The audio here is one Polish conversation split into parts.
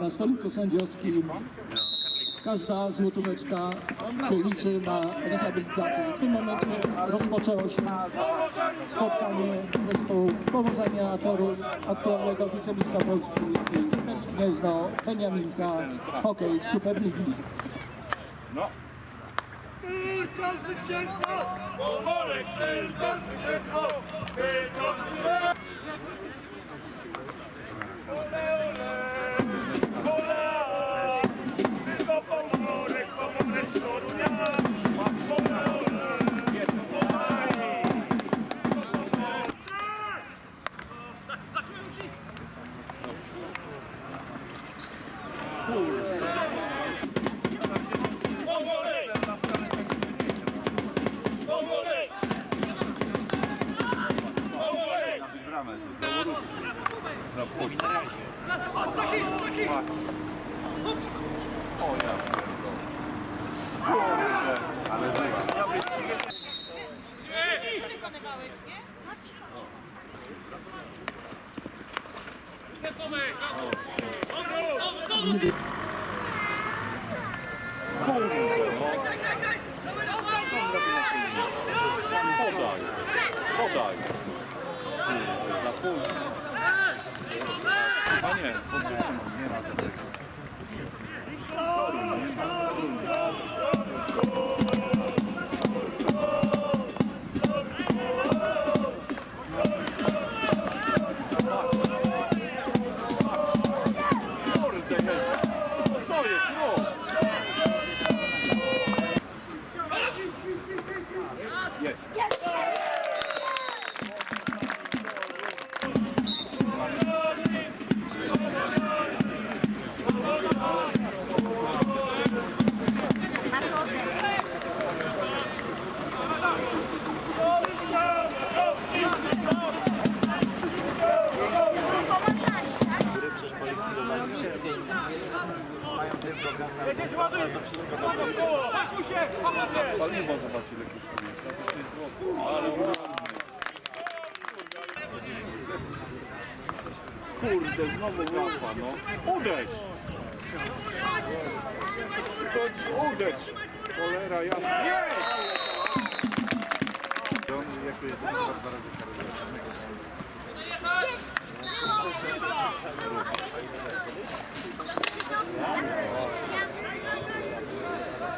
na stoliku sędziowskim każda złotóweczka się liczy na rehabilitację. W tym momencie rozpoczęło się spotkanie zespołu powożenia toru aktualnego wicemistrza Polski i Steli Gniezno Beniaminka Hokej Superligi. Tylko zwycięstwo! Pomorek tylko zwycięstwo! Tylko zwycięstwo! Co wykonywałeś, nie? Podaj, podaj. Kurde, za późno. Na to wszystko dobrze. Paliwo zobacz ile kosztuje. Za 10 zł. Ale ładny. Kurde, znowu gafa, no. Uderz! Chodź, uderz! Cholera jasna. Nie! On jako jedyny dwa razy karę.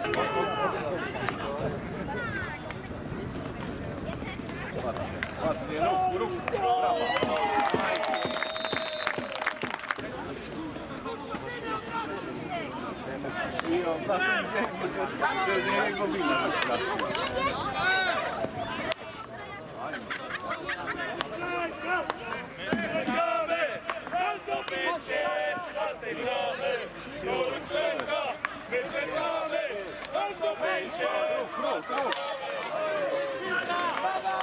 Brasil, Brasil, Brasil, Brasil, Brasil, Brasil, Somente! Fruto! Fruto!